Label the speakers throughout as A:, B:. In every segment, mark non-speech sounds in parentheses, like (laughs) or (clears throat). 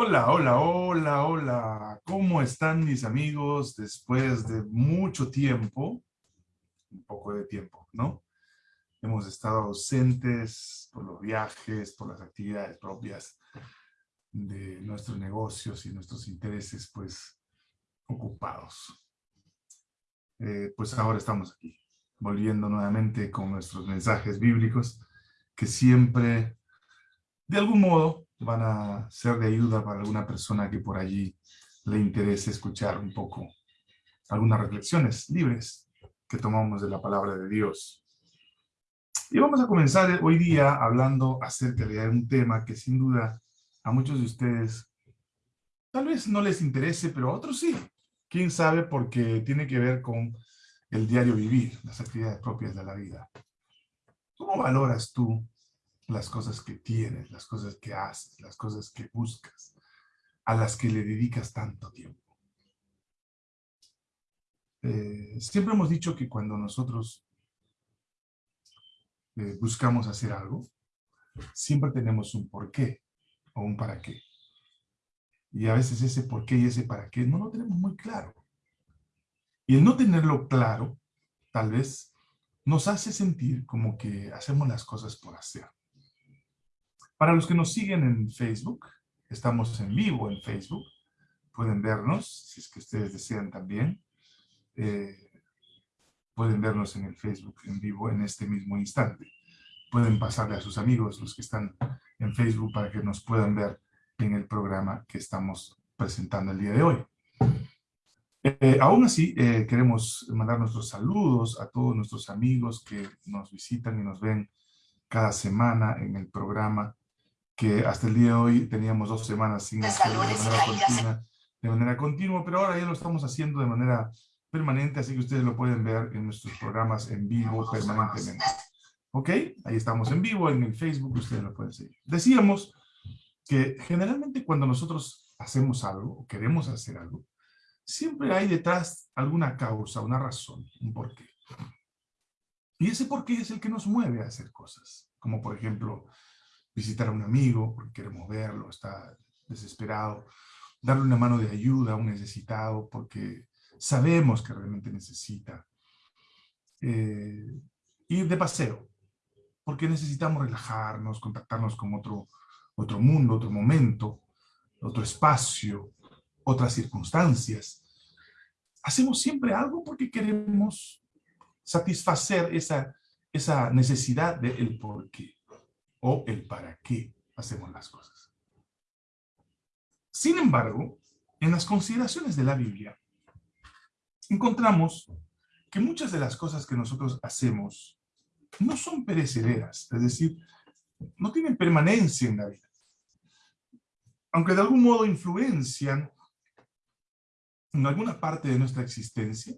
A: Hola, hola, hola, hola. ¿Cómo están mis amigos después de mucho tiempo? Un poco de tiempo, ¿no? Hemos estado ausentes por los viajes, por las actividades propias de nuestros negocios y nuestros intereses, pues, ocupados. Eh, pues ahora estamos aquí, volviendo nuevamente con nuestros mensajes bíblicos, que siempre, de algún modo, van a ser de ayuda para alguna persona que por allí le interese escuchar un poco algunas reflexiones libres que tomamos de la palabra de Dios. Y vamos a comenzar hoy día hablando acerca de un tema que sin duda a muchos de ustedes tal vez no les interese, pero a otros sí. Quién sabe porque tiene que ver con el diario vivir, las actividades propias de la vida. ¿Cómo valoras tú las cosas que tienes, las cosas que haces, las cosas que buscas, a las que le dedicas tanto tiempo. Eh, siempre hemos dicho que cuando nosotros eh, buscamos hacer algo, siempre tenemos un por qué o un para qué. Y a veces ese por qué y ese para qué no lo tenemos muy claro. Y el no tenerlo claro, tal vez, nos hace sentir como que hacemos las cosas por hacer. Para los que nos siguen en Facebook, estamos en vivo en Facebook, pueden vernos, si es que ustedes desean también. Eh, pueden vernos en el Facebook en vivo en este mismo instante. Pueden pasarle a sus amigos, los que están en Facebook, para que nos puedan ver en el programa que estamos presentando el día de hoy. Eh, aún así, eh, queremos mandar nuestros saludos a todos nuestros amigos que nos visitan y nos ven cada semana en el programa que hasta el día de hoy teníamos dos semanas sin hacerlo de manera, continua, de manera continua, pero ahora ya lo estamos haciendo de manera permanente, así que ustedes lo pueden ver en nuestros programas en vivo permanentemente. ¿Ok? Ahí estamos en vivo, en el Facebook, ustedes lo pueden seguir. Decíamos que generalmente cuando nosotros hacemos algo, o queremos hacer algo, siempre hay detrás alguna causa, una razón, un porqué. Y ese porqué es el que nos mueve a hacer cosas. Como por ejemplo, visitar a un amigo porque queremos verlo, está desesperado, darle una mano de ayuda a un necesitado porque sabemos que realmente necesita. Eh, ir de paseo, porque necesitamos relajarnos, contactarnos con otro, otro mundo, otro momento, otro espacio, otras circunstancias. Hacemos siempre algo porque queremos satisfacer esa, esa necesidad del por qué o el para qué hacemos las cosas. Sin embargo, en las consideraciones de la Biblia, encontramos que muchas de las cosas que nosotros hacemos no son perecederas, es decir, no tienen permanencia en la vida. Aunque de algún modo influencian en alguna parte de nuestra existencia,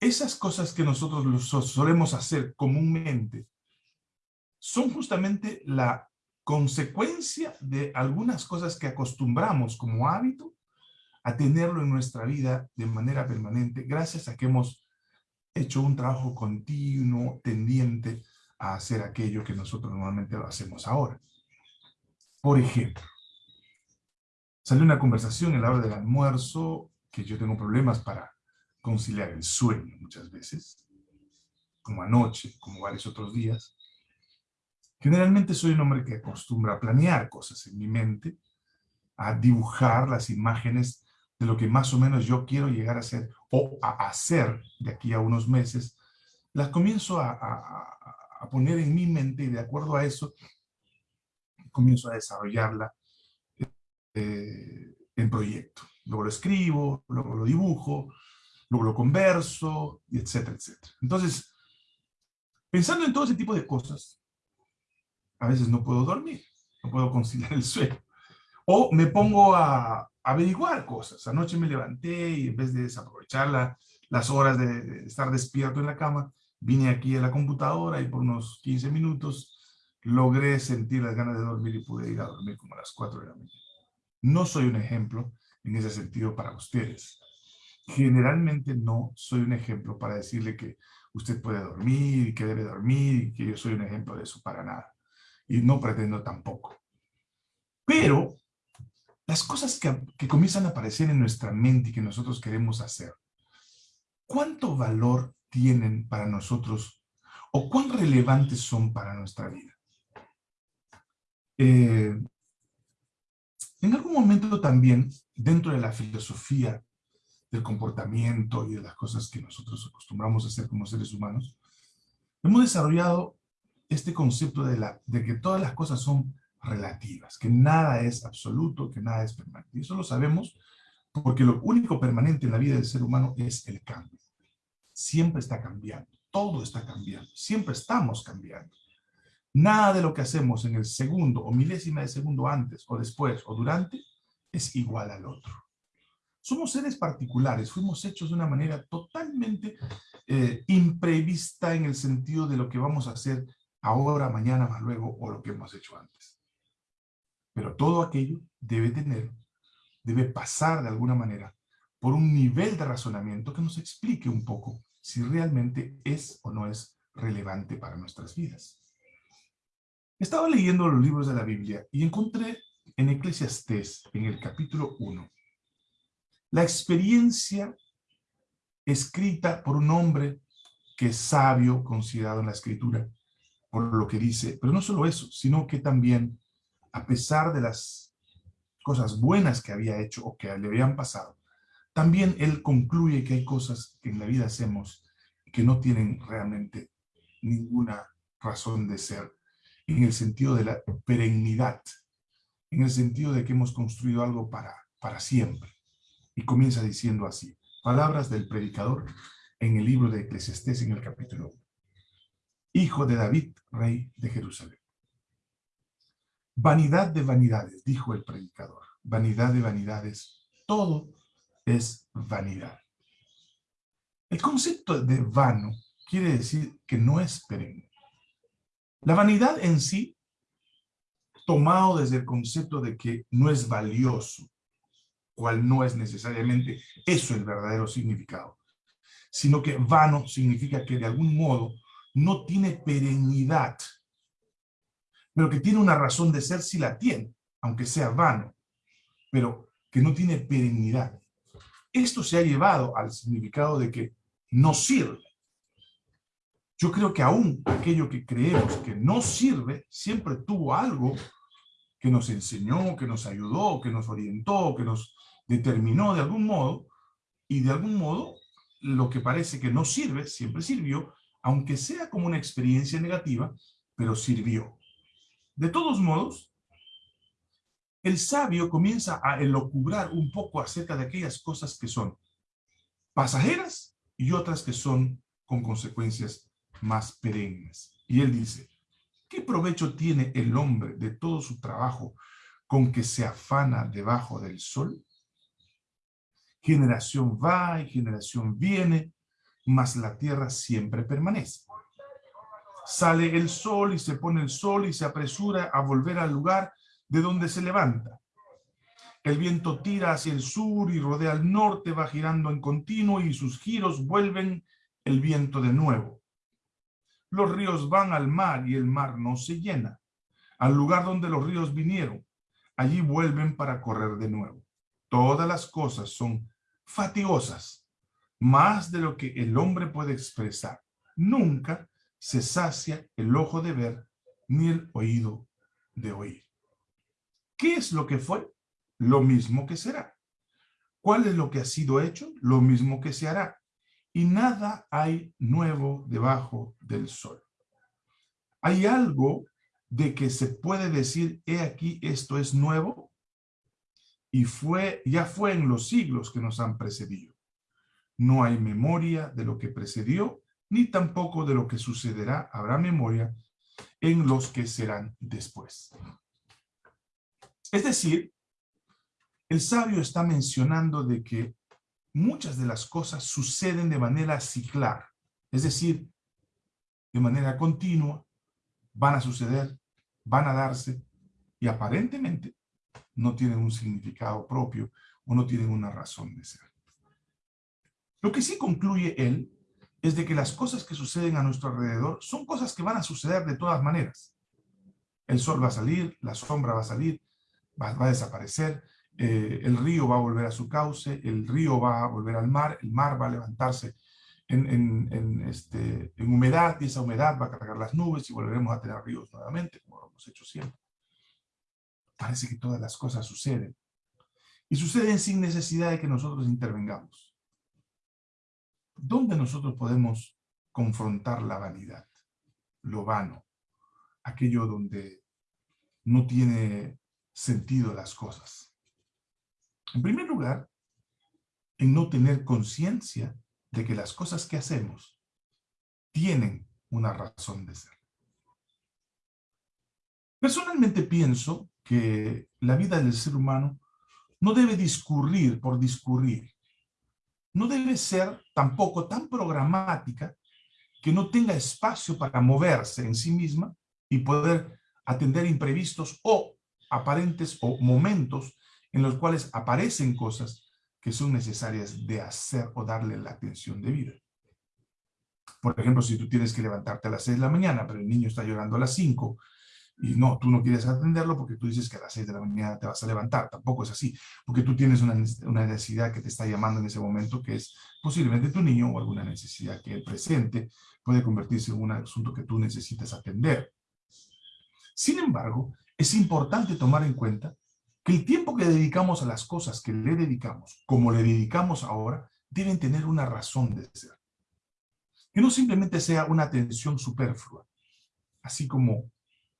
A: esas cosas que nosotros solemos hacer comúnmente son justamente la consecuencia de algunas cosas que acostumbramos como hábito a tenerlo en nuestra vida de manera permanente, gracias a que hemos hecho un trabajo continuo, tendiente a hacer aquello que nosotros normalmente lo hacemos ahora. Por ejemplo, salió una conversación en la hora del almuerzo, que yo tengo problemas para conciliar el sueño muchas veces, como anoche, como varios otros días, Generalmente soy un hombre que acostumbra a planear cosas en mi mente, a dibujar las imágenes de lo que más o menos yo quiero llegar a ser o a hacer de aquí a unos meses. Las comienzo a, poner en mi mente y de acuerdo a eso comienzo a desarrollarla eh, en proyecto. Luego lo escribo, luego lo dibujo, luego lo converso, etcétera, etcétera. Entonces, pensando en todo ese tipo de cosas, a veces no puedo dormir, no puedo (laughs) conciliar el sueño. O me pongo a, averiguar cosas. Anoche me levanté y en vez de desaprovechar las horas de, estar despierto en la cama, vine aquí a la computadora y por unos 15 minutos logré sentir las ganas de dormir y pude ir a dormir como a las 4 de la mañana. No soy un ejemplo en ese sentido para ustedes. Generalmente no soy un ejemplo para decirle que usted puede dormir, que debe dormir, que yo soy un ejemplo de eso para nada y no pretendo tampoco. Pero las cosas que, que comienzan a aparecer en nuestra mente y que nosotros queremos hacer, ¿cuánto valor tienen para nosotros o cuán relevantes son para nuestra vida? Eh, en algún momento también, dentro de la filosofía del comportamiento y de las cosas que nosotros acostumbramos a hacer como seres humanos, hemos desarrollado este concepto de, la, de que todas las cosas son relativas, que nada es absoluto, que nada es permanente. Y eso lo sabemos porque lo único permanente en la vida del ser humano es el cambio. Siempre está cambiando, todo está cambiando, siempre estamos cambiando. Nada de lo que hacemos en el segundo o milésima de segundo antes o después o durante es igual al otro. Somos seres particulares, fuimos hechos de una manera totalmente eh, imprevista en el sentido de lo que vamos a hacer ahora, mañana, más luego o lo que hemos hecho antes. Pero todo aquello debe tener, debe pasar de alguna manera por un nivel de razonamiento que nos explique un poco si realmente es o no es relevante para nuestras vidas. Estaba leyendo los libros de la Biblia y encontré en Eclesiastés, en el capítulo 1, la experiencia escrita por un hombre que es sabio, considerado en la escritura, por lo que dice, pero no solo eso, sino que también, a pesar de las cosas buenas que había hecho o que le habían pasado, también él concluye que hay cosas que en la vida hacemos que no tienen realmente ninguna razón de ser en el sentido de la perennidad, en el sentido de que hemos construido algo para, para siempre. Y comienza diciendo así, palabras del predicador en el libro de Eclesiastés en el capítulo 1. Hijo de David, rey de Jerusalén. Vanidad de vanidades, dijo el predicador. Vanidad de vanidades, todo es vanidad. El concepto de vano quiere decir que no es perenne. La vanidad en sí, tomado desde el concepto de que no es valioso, cual no es necesariamente eso el verdadero significado, sino que vano significa que de algún modo no tiene perennidad, pero que tiene una razón de ser si la tiene, aunque sea vano, pero que no tiene perennidad. Esto se ha llevado al significado de que no sirve. Yo creo que aún aquello que creemos que no sirve, siempre tuvo algo que nos enseñó, que nos ayudó, que nos orientó, que nos determinó de algún modo, y de algún modo lo que parece que no sirve, siempre sirvió, aunque sea como una experiencia negativa, pero sirvió. De todos modos, el sabio comienza a elocubrar un poco acerca de aquellas cosas que son pasajeras y otras que son con consecuencias más perennes. Y él dice, ¿qué provecho tiene el hombre de todo su trabajo con que se afana debajo del sol? Generación va y generación viene, mas la tierra siempre permanece. Sale el sol y se pone el sol y se apresura a volver al lugar de donde se levanta. El viento tira hacia el sur y rodea al norte, va girando en continuo y sus giros vuelven el viento de nuevo. Los ríos van al mar y el mar no se llena. Al lugar donde los ríos vinieron, allí vuelven para correr de nuevo. Todas las cosas son fatigosas, más de lo que el hombre puede expresar. Nunca se sacia el ojo de ver, ni el oído de oír. ¿Qué es lo que fue? Lo mismo que será. ¿Cuál es lo que ha sido hecho? Lo mismo que se hará y nada hay nuevo debajo del sol. ¿Hay algo de que se puede decir, he aquí, esto es nuevo? Y fue, ya fue en los siglos que nos han precedido. No hay memoria de lo que precedió, ni tampoco de lo que sucederá habrá memoria en los que serán después. Es decir, el sabio está mencionando de que muchas de las cosas suceden de manera ciclar, es decir, de manera continua, van a suceder, van a darse, y aparentemente no tienen un significado propio o no tienen una razón de ser. Lo que sí concluye él es de que las cosas que suceden a nuestro alrededor son cosas que van a suceder de todas maneras. El sol va a salir, la sombra va a salir, va, a desaparecer, eh, el río va a volver a su cauce, el río va a volver al mar, el mar va a levantarse en, este, en humedad y esa humedad va a cargar las nubes y volveremos a tener ríos nuevamente, como lo hemos hecho siempre. Parece que todas las cosas suceden. Y suceden sin necesidad de que nosotros intervengamos. ¿Dónde nosotros podemos confrontar la vanidad, lo vano, aquello donde no tiene sentido las cosas? En primer lugar, en no tener conciencia de que las cosas que hacemos tienen una razón de ser. Personalmente pienso que la vida del ser humano no debe discurrir por discurrir. No debe ser tampoco tan programática que no tenga espacio para moverse en sí misma y poder atender imprevistos o aparentes o momentos en los cuales aparecen cosas que son necesarias de hacer o darle la atención debida. Por ejemplo, si tú tienes que levantarte a las 6 de la mañana, pero el niño está llorando a las 5, y no, tú no quieres atenderlo porque tú dices que a las 6 de la mañana te vas a levantar. Tampoco es así, porque tú tienes una, una necesidad que te está llamando en ese momento, que es posiblemente tu niño o alguna necesidad que el presente puede convertirse en un asunto que tú necesitas atender. Sin embargo, es importante tomar en cuenta que el tiempo que dedicamos a las cosas que le dedicamos, como le dedicamos ahora, deben tener una razón de ser. Que no simplemente sea una atención superflua, así como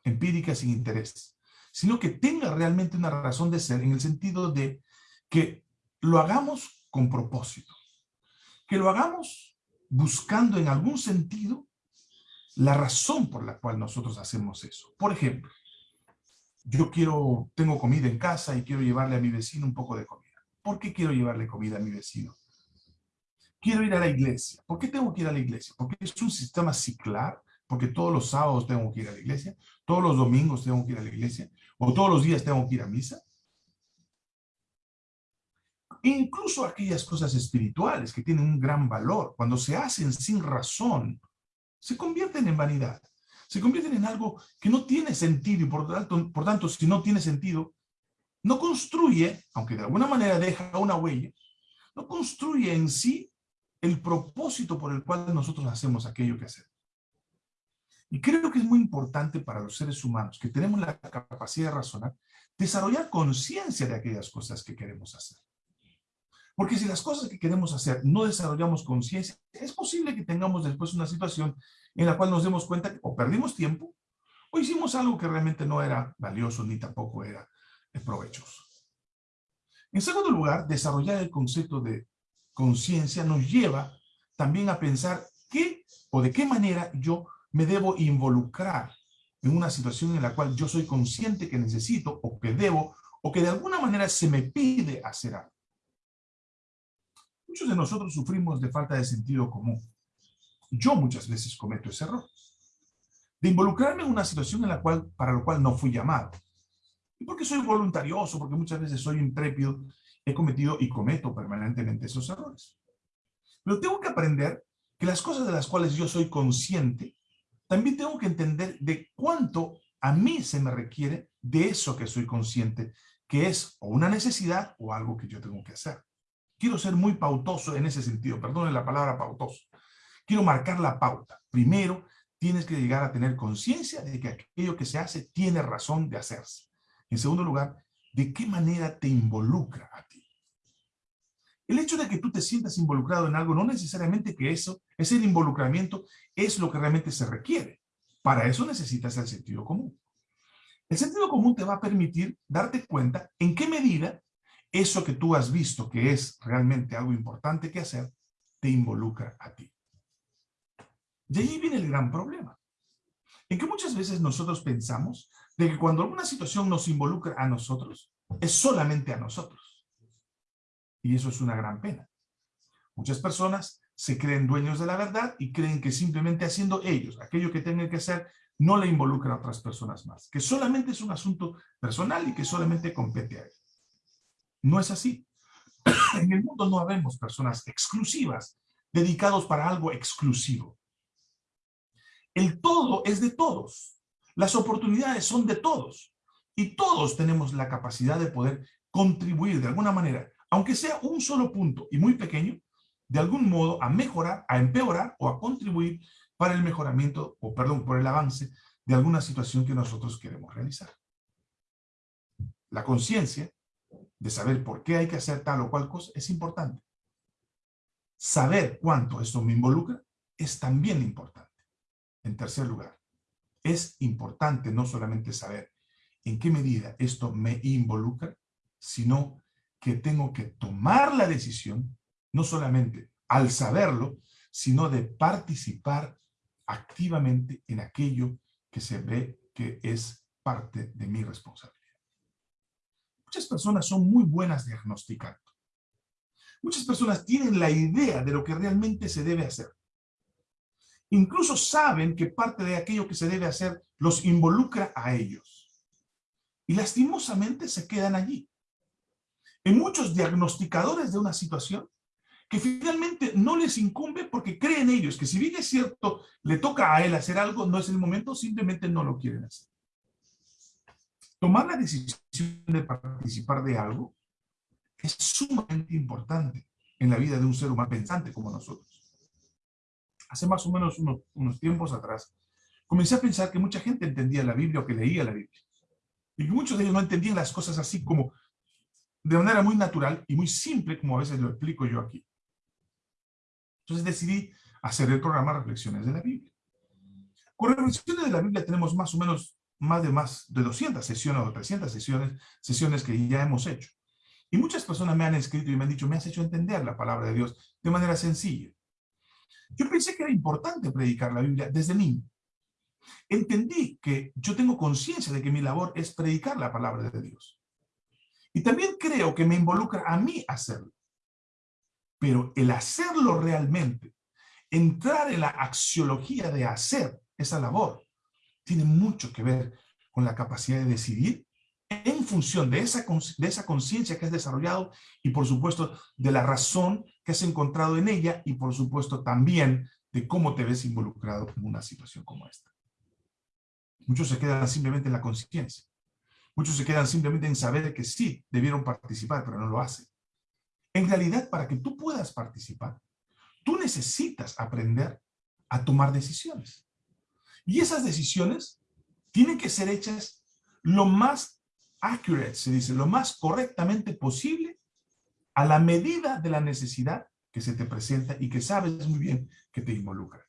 A: empírica sin interés, sino que tenga realmente una razón de ser en el sentido de que lo hagamos con propósito, que lo hagamos buscando en algún sentido la razón por la cual nosotros hacemos eso. Por ejemplo, yo quiero, tengo comida en casa y quiero llevarle a mi vecino un poco de comida. ¿Por qué quiero llevarle comida a mi vecino? Quiero ir a la iglesia. ¿Por qué tengo que ir a la iglesia? Porque es un sistema ciclar, porque todos los sábados tengo que ir a la iglesia, todos los domingos tengo que ir a la iglesia, o todos los días tengo que ir a misa. Incluso aquellas cosas espirituales que tienen un gran valor, cuando se hacen sin razón, se convierten en vanidad se convierten en algo que no tiene sentido y por tanto, por tanto, si no tiene sentido, no construye, aunque de alguna manera deja una huella, no construye en sí el propósito por el cual nosotros hacemos aquello que hacemos. Y creo que es muy importante para los seres humanos que tenemos la capacidad de razonar, desarrollar conciencia de aquellas cosas que queremos hacer. Porque si las cosas que queremos hacer no desarrollamos conciencia, es posible que tengamos después una situación en la cual nos demos cuenta que o perdimos tiempo o hicimos algo que realmente no era valioso ni tampoco era provechoso. En segundo lugar, desarrollar el concepto de conciencia nos lleva también a pensar qué o de qué manera yo me debo involucrar en una situación en la cual yo soy consciente que necesito o que debo o que de alguna manera se me pide hacer algo. Muchos de nosotros sufrimos de falta de sentido común. Yo muchas veces cometo ese error. De involucrarme en una situación en la cual, para la cual no fui llamado. Y porque soy voluntarioso, porque muchas veces soy intrépido, he cometido y cometo permanentemente esos errores. Pero tengo que aprender que las cosas de las cuales yo soy consciente, también tengo que entender de cuánto a mí se me requiere de eso que soy consciente, que es o una necesidad o algo que yo tengo que hacer. Quiero ser muy pautoso en ese sentido, perdone la palabra pautoso. Quiero marcar la pauta. Primero, tienes que llegar a tener conciencia de que aquello que se hace tiene razón de hacerse. En segundo lugar, de qué manera te involucra a. El hecho de que tú te sientas involucrado en algo no necesariamente que eso, ese involucramiento es lo que realmente se requiere. Para eso necesitas el sentido común. El sentido común te va a permitir darte cuenta en qué medida eso que tú has visto que es realmente algo importante que hacer, te involucra a ti. Y ahí viene el gran problema. En que muchas veces nosotros pensamos de que cuando alguna situación nos involucra a nosotros, es solamente a nosotros. Y eso es una gran pena. Muchas personas se creen dueños de la verdad y creen que simplemente haciendo ellos aquello que tengan que hacer, no le involucra a otras personas más. Que solamente es un asunto personal y que solamente compete a ellos. No es así. (clears throat) En el mundo no habemos personas exclusivas, dedicados para algo exclusivo. El todo es de todos. Las oportunidades son de todos. Y todos tenemos la capacidad de poder contribuir de alguna manera, aunque sea un solo punto y muy pequeño, de algún modo a mejorar, a empeorar o a contribuir para el mejoramiento, o perdón, por el avance de alguna situación que nosotros queremos realizar. La conciencia de saber por qué hay que hacer tal o cual cosa es importante. Saber cuánto esto me involucra es también importante. En tercer lugar, es importante no solamente saber en qué medida esto me involucra, sino que tengo que tomar la decisión, no solamente al saberlo, sino de participar activamente en aquello que se ve que es parte de mi responsabilidad. Muchas personas son muy buenas diagnosticando. Muchas personas tienen la idea de lo que realmente se debe hacer. Incluso saben que parte de aquello que se debe hacer los involucra a ellos. Y lastimosamente se quedan allí. En muchos diagnosticadores de una situación que finalmente no les incumbe porque creen ellos que si bien es cierto, le toca a él hacer algo, no es el momento, simplemente no lo quieren hacer. Tomar la decisión de participar de algo es sumamente importante en la vida de un ser humano pensante como nosotros. Hace más o menos unos, unos tiempos atrás, comencé a pensar que mucha gente entendía la Biblia o que leía la Biblia. Y muchos de ellos no entendían las cosas así como de manera muy natural y muy simple, como a veces lo explico yo aquí. Entonces decidí hacer el programa Reflexiones de la Biblia. Con Reflexiones de la Biblia tenemos más o menos más de más de 200 sesiones o 300 sesiones, sesiones que ya hemos hecho. Y muchas personas me han escrito y me han dicho, me has hecho entender la palabra de Dios de manera sencilla. Yo pensé que era importante predicar la Biblia desde niño. Entendí que yo tengo conciencia de que mi labor es predicar la palabra de Dios. Y también creo que me involucra a mí hacerlo. Pero el hacerlo realmente, entrar en la axiología de hacer esa labor, tiene mucho que ver con la capacidad de decidir en función de esa, conciencia que has desarrollado y por supuesto de la razón que has encontrado en ella y por supuesto también de cómo te ves involucrado en una situación como esta. Muchos se quedan simplemente en la conciencia. Muchos se quedan simplemente en saber que sí, debieron participar, pero no lo hacen. En realidad, para que tú puedas participar, tú necesitas aprender a tomar decisiones. Y esas decisiones tienen que ser hechas lo más accurate, se dice, lo más correctamente posible a la medida de la necesidad que se te presenta y que sabes muy bien que te involucra.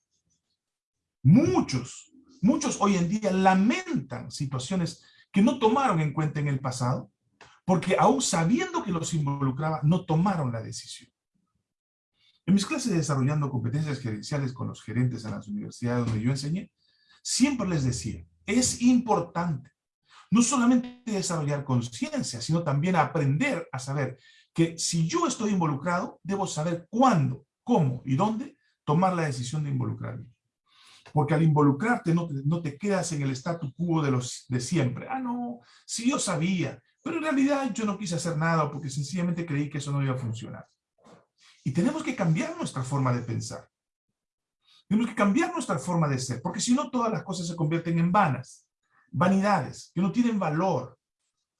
A: Muchos, muchos hoy en día lamentan situaciones que no tomaron en cuenta en el pasado, porque aún sabiendo que los involucraba, no tomaron la decisión. En mis clases de desarrollando competencias gerenciales con los gerentes en las universidades donde yo enseñé, siempre les decía, es importante no solamente desarrollar conciencia, sino también aprender a saber que si yo estoy involucrado, debo saber cuándo, cómo y dónde tomar la decisión de involucrarme. Porque al involucrarte no te, no te quedas en el statu quo de, los, de siempre. Ah, no, sí yo sabía, pero en realidad yo no quise hacer nada porque sencillamente creí que eso no iba a funcionar. Y tenemos que cambiar nuestra forma de pensar. Tenemos que cambiar nuestra forma de ser, porque si no todas las cosas se convierten en vanas, vanidades, que no tienen valor,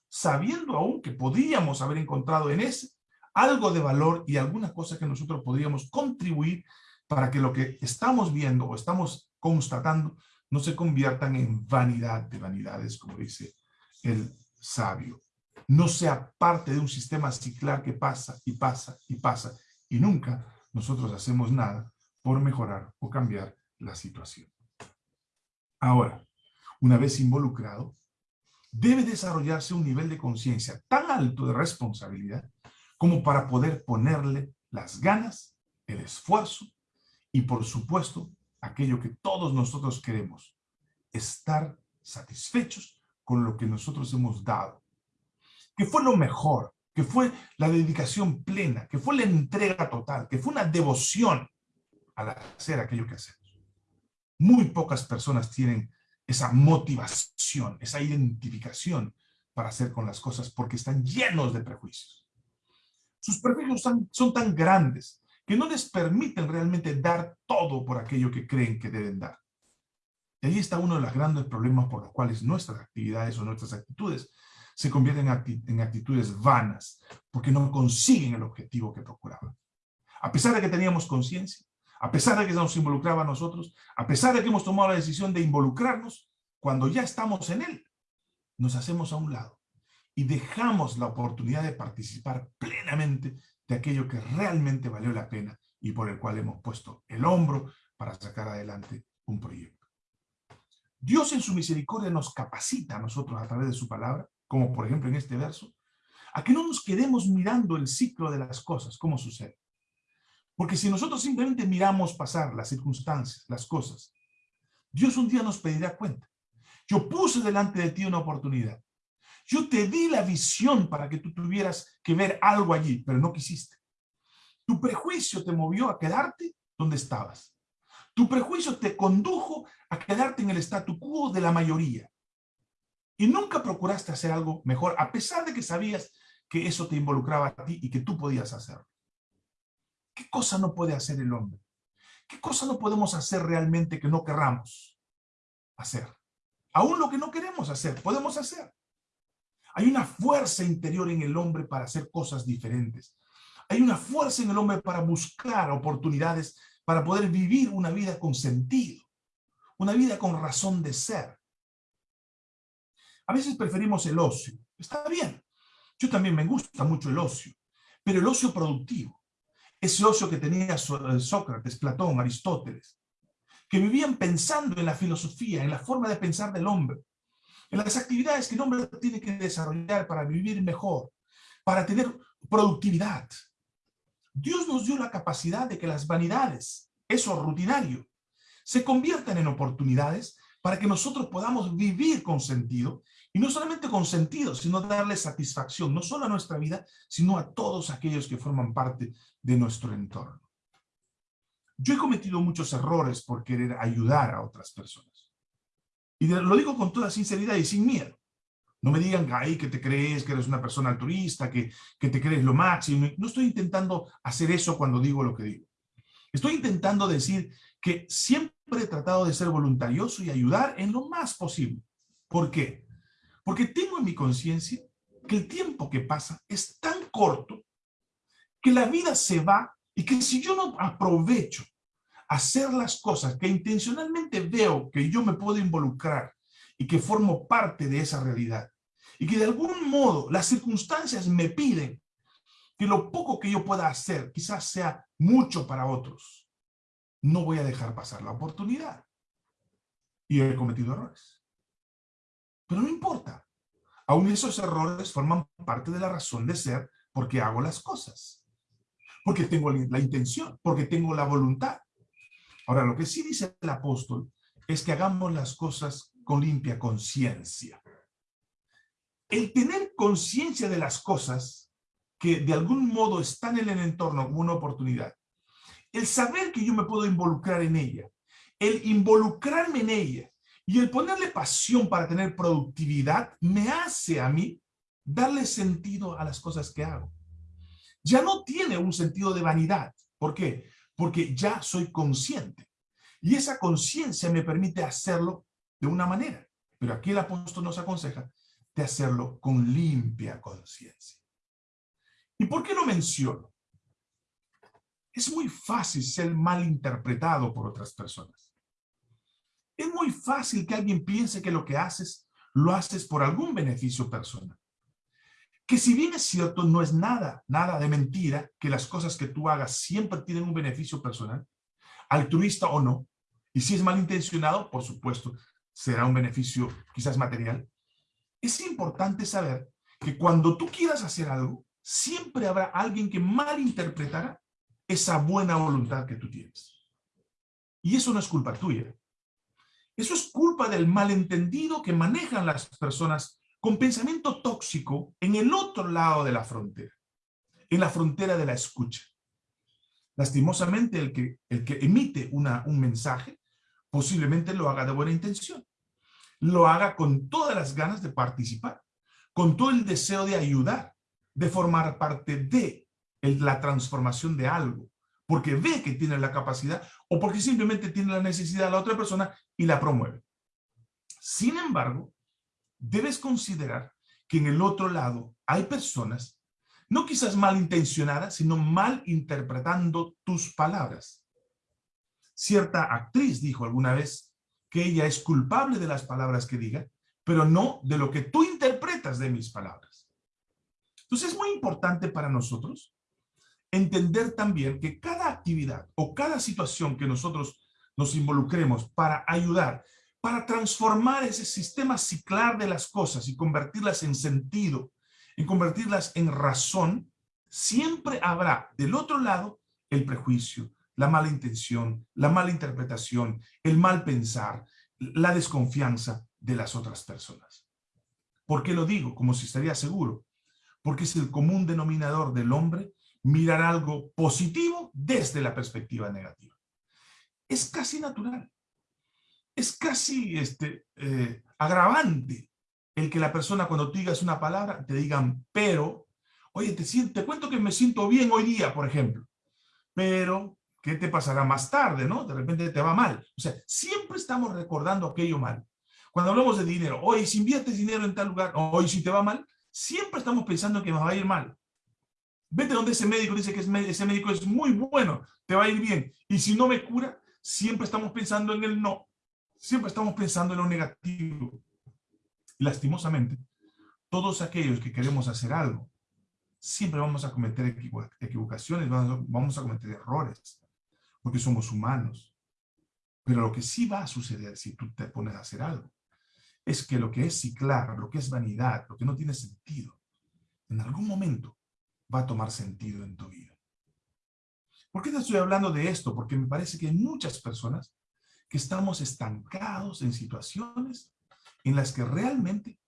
A: sabiendo aún que podríamos haber encontrado en ese algo de valor y alguna cosa que nosotros podríamos contribuir para que lo que estamos viendo o estamos constatando no se conviertan en vanidad de vanidades, como dice el sabio. No sea parte de un sistema ciclar que pasa y pasa y pasa y nunca nosotros hacemos nada por mejorar o cambiar la situación. Ahora, una vez involucrado, debe desarrollarse un nivel de conciencia tan alto de responsabilidad como para poder ponerle las ganas, el esfuerzo y por supuesto aquello que todos nosotros queremos, estar satisfechos con lo que nosotros hemos dado, que fue lo mejor, que fue la dedicación plena, que fue la entrega total, que fue una devoción al hacer aquello que hacemos. Muy pocas personas tienen esa motivación, esa identificación para hacer con las cosas porque están llenos de prejuicios. Sus prejuicios son, son tan grandes que no les permiten realmente dar todo por aquello que creen que deben dar. Y ahí está uno de los grandes problemas por los cuales nuestras actividades o nuestras actitudes se convierten en actitudes vanas, porque no consiguen el objetivo que procuraban. A pesar de que teníamos conciencia, a pesar de que nos involucraba a nosotros, a pesar de que hemos tomado la decisión de involucrarnos, cuando ya estamos en él, nos hacemos a un lado y dejamos la oportunidad de participar plenamente de aquello que realmente valió la pena y por el cual hemos puesto el hombro para sacar adelante un proyecto. Dios en su misericordia nos capacita a nosotros a través de su palabra, como por ejemplo en este verso, a que no nos quedemos mirando el ciclo de las cosas, cómo sucede. Porque si nosotros simplemente miramos pasar las circunstancias, las cosas, Dios un día nos pedirá cuenta. Yo puse delante de ti una oportunidad. Yo te di la visión para que tú tuvieras que ver algo allí, pero no quisiste. Tu prejuicio te movió a quedarte donde estabas. Tu prejuicio te condujo a quedarte en el statu quo de la mayoría. Y nunca procuraste hacer algo mejor, a pesar de que sabías que eso te involucraba a ti y que tú podías hacerlo. ¿Qué cosa no puede hacer el hombre? ¿Qué cosa no podemos hacer realmente que no querramos hacer? Aún lo que no queremos hacer, podemos hacer. Hay una fuerza interior en el hombre para hacer cosas diferentes. Hay una fuerza en el hombre para buscar oportunidades, para poder vivir una vida con sentido, una vida con razón de ser. A veces preferimos el ocio. Está bien. Yo también me gusta mucho el ocio, pero el ocio productivo ese ocio que tenía eh, Sócrates, Platón, Aristóteles, que vivían pensando en la filosofía, en la forma de pensar del hombre, en las actividades que el hombre tiene que desarrollar para vivir mejor, para tener productividad. Dios nos dio la capacidad de que las vanidades, eso rutinario, se conviertan en oportunidades para que nosotros podamos vivir con sentido, y no solamente con sentido, sino darle satisfacción, no solo a nuestra vida, sino a todos aquellos que forman parte de nuestro entorno. Yo he cometido muchos errores por querer ayudar a otras personas. Y lo digo con toda sinceridad y sin miedo. No me digan, ahí que te crees que eres una persona altruista, que, que te crees lo máximo. No estoy intentando hacer eso cuando digo lo que digo. Estoy intentando decir que siempre he tratado de ser voluntarioso y ayudar en lo más posible. ¿Por qué? Porque tengo en mi conciencia que el tiempo que pasa es tan corto que la vida se va y que si yo no aprovecho hacer las cosas que intencionalmente veo que yo me puedo involucrar y que formo parte de esa realidad y que de algún modo las circunstancias me piden que lo poco que yo pueda hacer quizás sea mucho para otros, no voy a dejar pasar la oportunidad. Y he cometido errores. Pero no importa. Aún esos errores forman parte de la razón de ser porque hago las cosas. Porque tengo la intención, porque tengo la voluntad. Ahora, lo que sí dice el apóstol es que hagamos las cosas con limpia conciencia. El tener conciencia de las cosas que de algún modo están en el entorno como una oportunidad el saber que yo me puedo involucrar en ella, el involucrarme en ella y el ponerle pasión para tener productividad me hace a mí darle sentido a las cosas que hago. Ya no tiene un sentido de vanidad. ¿Por qué? Porque ya soy consciente. Y esa conciencia me permite hacerlo de una manera. Pero aquí el apóstol nos aconseja de hacerlo con limpia conciencia. ¿Y por qué lo menciono? es muy fácil ser mal interpretado por otras personas. Es muy fácil que alguien piense que lo que haces, lo haces por algún beneficio personal. Que si bien es cierto, no es nada, nada de mentira, que las cosas que tú hagas siempre tienen un beneficio personal, altruista o no, y si es malintencionado, por supuesto, será un beneficio quizás material. Es importante saber que cuando tú quieras hacer algo, siempre habrá alguien que malinterpretará esa buena voluntad que tú tienes. Y eso no es culpa tuya. Eso es culpa del malentendido que manejan las personas con pensamiento tóxico en el otro lado de la frontera, en la frontera de la escucha. Lastimosamente, el que, el que emite una, un mensaje posiblemente lo haga de buena intención. Lo haga con todas las ganas de participar, con todo el deseo de ayudar, de formar parte de la transformación de algo, porque ve que tiene la capacidad o porque simplemente tiene la necesidad de la otra persona y la promueve. Sin embargo, debes considerar que en el otro lado hay personas, no quizás malintencionadas, sino mal interpretando tus palabras. Cierta actriz dijo alguna vez que ella es culpable de las palabras que diga, pero no de lo que tú interpretas de mis palabras. Entonces es muy importante para nosotros entender también que cada actividad o cada situación que nosotros nos involucremos para ayudar, para transformar ese sistema ciclar de las cosas y convertirlas en sentido, en convertirlas en razón, siempre habrá del otro lado el prejuicio, la mala intención, la mala interpretación, el mal pensar, la desconfianza de las otras personas. ¿Por qué lo digo? Como si estaría seguro. Porque es el común denominador del hombre mirar algo positivo desde la perspectiva negativa. Es casi natural. Es casi este, eh, agravante el que la persona cuando tú digas una palabra te digan pero, oye, te, te cuento que me siento bien hoy día, por ejemplo, pero ¿qué te pasará más tarde, no? De repente te va mal. O sea, siempre estamos recordando aquello mal. Cuando hablamos de dinero, hoy si inviertes dinero en tal lugar, hoy si te va mal, siempre estamos pensando que nos va a ir mal. Vete donde ese médico dice que ese médico es muy bueno, te va a ir bien. Y si no me cura, siempre estamos pensando en el no. Siempre estamos pensando en lo negativo. lastimosamente, todos aquellos que queremos hacer algo, siempre vamos a cometer equivocaciones, vamos a cometer errores, porque somos humanos. Pero lo que sí va a suceder si tú te pones a hacer algo, es que lo que es ciclar, lo que es vanidad, lo que no tiene sentido, en algún momento va a tomar sentido en tu vida. ¿Por qué te estoy hablando de esto? Porque me parece que muchas personas que estamos estancados en situaciones en las que realmente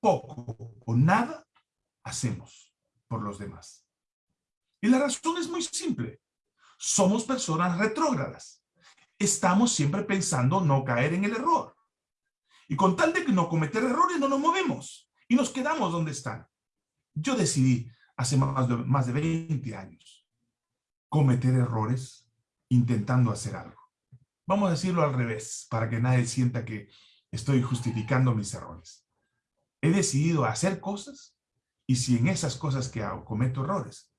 A: poco o nada hacemos por los demás. Y la razón es muy simple. Somos personas retrógradas. Estamos siempre pensando no caer en el error. Y con tal de que no cometer errores, no nos movemos. Y nos quedamos donde están. Yo decidí hace más de, más de 20 años cometer errores intentando hacer algo. Vamos a decirlo al revés, para que nadie sienta que estoy justificando mis errores. He decidido hacer cosas y si en esas cosas que hago cometo errores,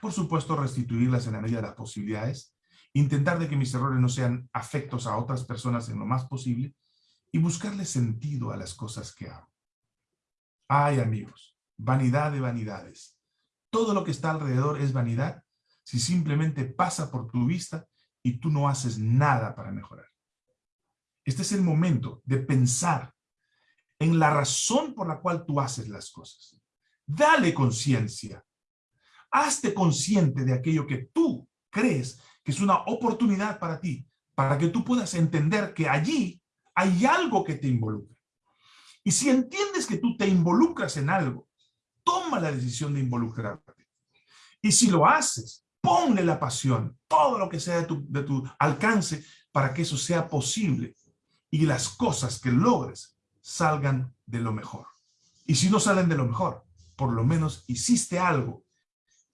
A: por supuesto restituirlas en la medida de las posibilidades, intentar de que mis errores no sean afectos a otras personas en lo más posible y buscarle sentido a las cosas que hago. Ay amigos, vanidad de vanidades todo lo que está alrededor es vanidad si simplemente pasa por tu vista y tú no haces nada para mejorar. Este es el momento de pensar en la razón por la cual tú haces las cosas. Dale conciencia. Hazte consciente de aquello que tú crees que es una oportunidad para ti, para que tú puedas entender que allí hay algo que te involucra. Y si entiendes que tú te involucras en algo, toma la decisión de involucrarte. Y si lo haces, ponle la pasión, todo lo que sea de tu, de tu alcance para que eso sea posible y las cosas que logres salgan de lo mejor. Y si no salen de lo mejor, por lo menos hiciste algo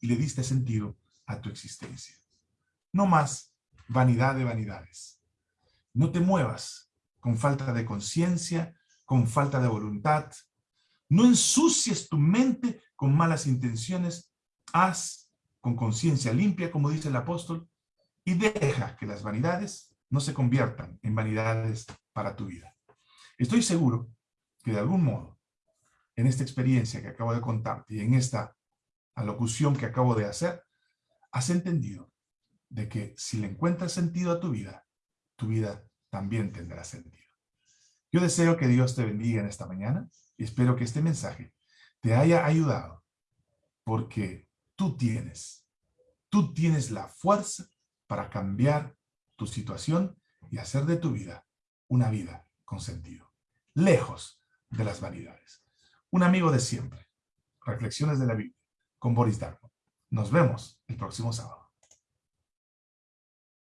A: y le diste sentido a tu existencia. No más vanidad de vanidades. No te muevas con falta de conciencia, con falta de voluntad, no ensucies tu mente con malas intenciones. Haz con conciencia limpia, como dice el apóstol, y deja que las vanidades no se conviertan en vanidades para tu vida. Estoy seguro que de algún modo, en esta experiencia que acabo de contarte y en esta alocución que acabo de hacer, has entendido de que si le encuentras sentido a tu vida, tu vida también tendrá sentido. Yo deseo que Dios te bendiga en esta mañana y espero que este mensaje te haya ayudado porque tú tienes, tú tienes la fuerza para cambiar tu situación y hacer de tu vida una vida con sentido, lejos de las vanidades. Un amigo de siempre, Reflexiones de la Biblia, con Boris Darmon. Nos vemos el próximo sábado.